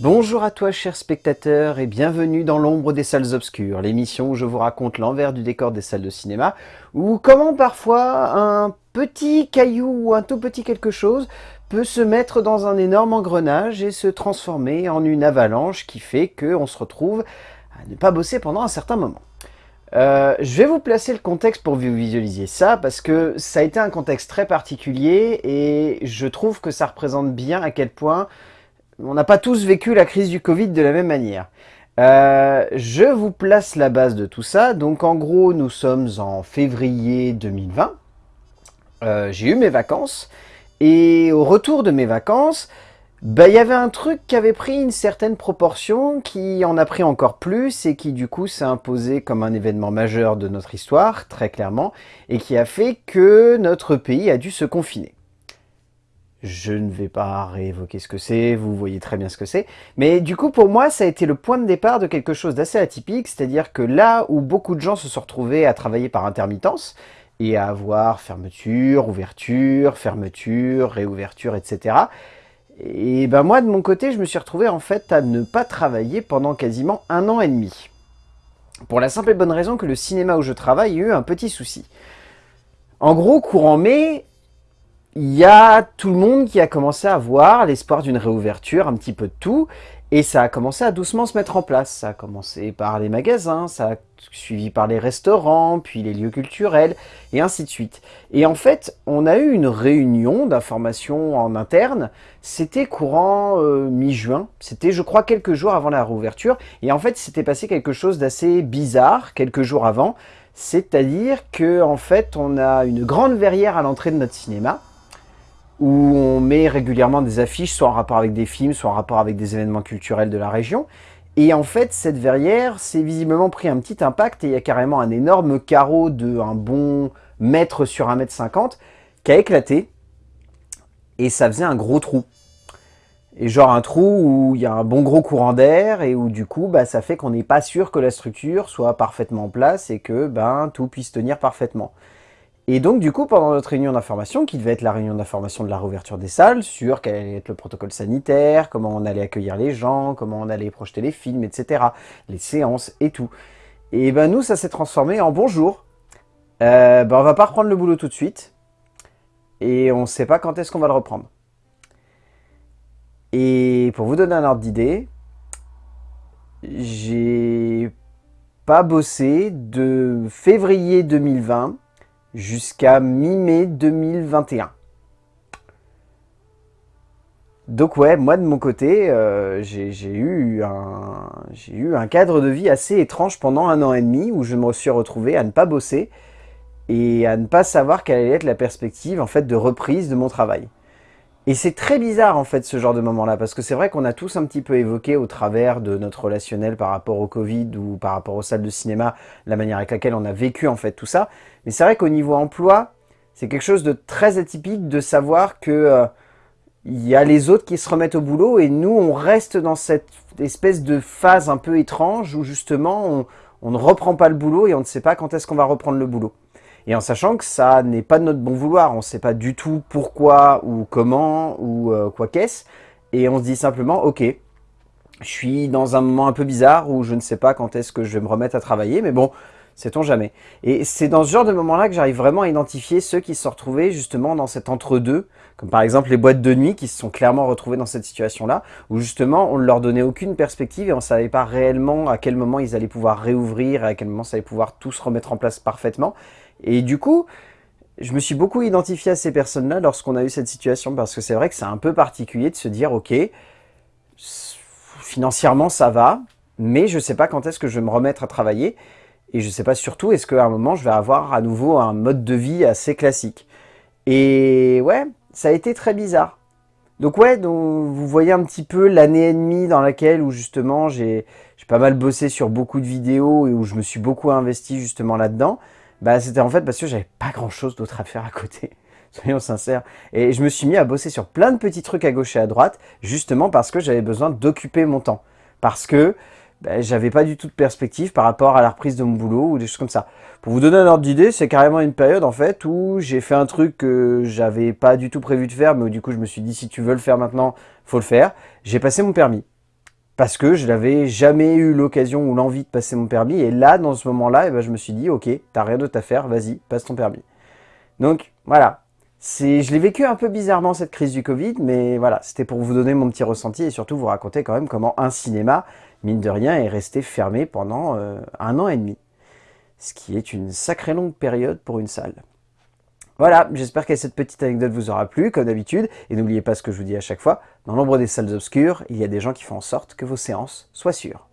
Bonjour à toi chers spectateurs et bienvenue dans l'ombre des salles obscures, l'émission où je vous raconte l'envers du décor des salles de cinéma, ou comment parfois un petit caillou ou un tout petit quelque chose peut se mettre dans un énorme engrenage et se transformer en une avalanche qui fait qu'on se retrouve à ne pas bosser pendant un certain moment. Euh, je vais vous placer le contexte pour vous visualisiez ça, parce que ça a été un contexte très particulier, et je trouve que ça représente bien à quel point on n'a pas tous vécu la crise du Covid de la même manière. Euh, je vous place la base de tout ça. Donc en gros, nous sommes en février 2020. Euh, j'ai eu mes vacances. Et au retour de mes vacances, bah, il y avait un truc qui avait pris une certaine proportion, qui en a pris encore plus, et qui du coup s'est imposé comme un événement majeur de notre histoire, très clairement, et qui a fait que notre pays a dû se confiner. Je ne vais pas réévoquer ce que c'est, vous voyez très bien ce que c'est. Mais du coup, pour moi, ça a été le point de départ de quelque chose d'assez atypique, c'est-à-dire que là où beaucoup de gens se sont retrouvés à travailler par intermittence, et à avoir fermeture, ouverture, fermeture, réouverture, etc. Et ben moi, de mon côté, je me suis retrouvé en fait à ne pas travailler pendant quasiment un an et demi. Pour la simple et bonne raison que le cinéma où je travaille a eu un petit souci. En gros, courant mai, il y a tout le monde qui a commencé à voir l'espoir d'une réouverture, un petit peu de tout, et ça a commencé à doucement se mettre en place. Ça a commencé par les magasins, ça a suivi par les restaurants, puis les lieux culturels, et ainsi de suite. Et en fait, on a eu une réunion d'information en interne, c'était courant euh, mi-juin, c'était je crois quelques jours avant la réouverture, et en fait c'était passé quelque chose d'assez bizarre quelques jours avant, c'est-à-dire que en fait on a une grande verrière à l'entrée de notre cinéma, où on met régulièrement des affiches, soit en rapport avec des films, soit en rapport avec des événements culturels de la région. Et en fait, cette verrière s'est visiblement pris un petit impact et il y a carrément un énorme carreau de un bon mètre sur un mètre cinquante qui a éclaté et ça faisait un gros trou. Et genre un trou où il y a un bon gros courant d'air et où du coup bah, ça fait qu'on n'est pas sûr que la structure soit parfaitement en place et que ben, tout puisse tenir parfaitement. Et donc, du coup, pendant notre réunion d'information, qui devait être la réunion d'information de la réouverture des salles, sur quel allait être le protocole sanitaire, comment on allait accueillir les gens, comment on allait projeter les films, etc., les séances et tout. Et ben nous, ça s'est transformé en bonjour. Euh, ben on va pas reprendre le boulot tout de suite. Et on ne sait pas quand est-ce qu'on va le reprendre. Et pour vous donner un ordre d'idée, j'ai pas bossé de février 2020 jusqu'à mi-mai 2021. Donc ouais, moi de mon côté, euh, j'ai eu, un, eu un cadre de vie assez étrange pendant un an et demi où je me suis retrouvé à ne pas bosser et à ne pas savoir quelle allait être la perspective en fait de reprise de mon travail. Et c'est très bizarre en fait ce genre de moment-là, parce que c'est vrai qu'on a tous un petit peu évoqué au travers de notre relationnel par rapport au Covid ou par rapport aux salles de cinéma, la manière avec laquelle on a vécu en fait tout ça. Mais c'est vrai qu'au niveau emploi, c'est quelque chose de très atypique de savoir que euh, y a les autres qui se remettent au boulot et nous on reste dans cette espèce de phase un peu étrange où justement on ne reprend pas le boulot et on ne sait pas quand est-ce qu'on va reprendre le boulot. Et en sachant que ça n'est pas de notre bon vouloir, on ne sait pas du tout pourquoi ou comment ou euh, quoi qu'est-ce, et on se dit simplement, ok, je suis dans un moment un peu bizarre où je ne sais pas quand est-ce que je vais me remettre à travailler, mais bon, sait-on jamais. Et c'est dans ce genre de moment-là que j'arrive vraiment à identifier ceux qui se sont retrouvés justement dans cet entre-deux, comme par exemple les boîtes de nuit qui se sont clairement retrouvées dans cette situation-là, où justement on ne leur donnait aucune perspective et on ne savait pas réellement à quel moment ils allaient pouvoir réouvrir et à quel moment ça allait pouvoir tout se remettre en place parfaitement. Et du coup, je me suis beaucoup identifié à ces personnes-là lorsqu'on a eu cette situation, parce que c'est vrai que c'est un peu particulier de se dire, ok, financièrement ça va, mais je ne sais pas quand est-ce que je vais me remettre à travailler, et je ne sais pas surtout, est-ce qu'à un moment je vais avoir à nouveau un mode de vie assez classique? Et ouais, ça a été très bizarre. Donc ouais, donc vous voyez un petit peu l'année et demie dans laquelle où justement j'ai pas mal bossé sur beaucoup de vidéos et où je me suis beaucoup investi justement là-dedans. Bah, c'était en fait parce que j'avais pas grand chose d'autre à faire à côté. Soyons sincères. Et je me suis mis à bosser sur plein de petits trucs à gauche et à droite, justement parce que j'avais besoin d'occuper mon temps. Parce que bah, j'avais pas du tout de perspective par rapport à la reprise de mon boulot ou des choses comme ça. Pour vous donner un ordre d'idée, c'est carrément une période en fait où j'ai fait un truc que j'avais pas du tout prévu de faire, mais du coup je me suis dit si tu veux le faire maintenant, faut le faire. J'ai passé mon permis. parce que je n'avais jamais eu l'occasion ou l'envie de passer mon permis. Et là, dans ce moment-là, eh ben, je me suis dit, ok, t'as rien d'autre à faire, vas-y, passe ton permis. Donc voilà, je l'ai vécu un peu bizarrement cette crise du Covid, mais voilà, c'était pour vous donner mon petit ressenti et surtout vous raconter quand même comment un cinéma, mine de rien, est resté fermé pendant euh, un an et demi. Ce qui est une sacrée longue période pour une salle. Voilà, j'espère que cette petite anecdote vous aura plu, comme d'habitude. Et n'oubliez pas ce que je vous dis à chaque fois, dans l'ombre des salles obscures, il y a des gens qui font en sorte que vos séances soient sûres.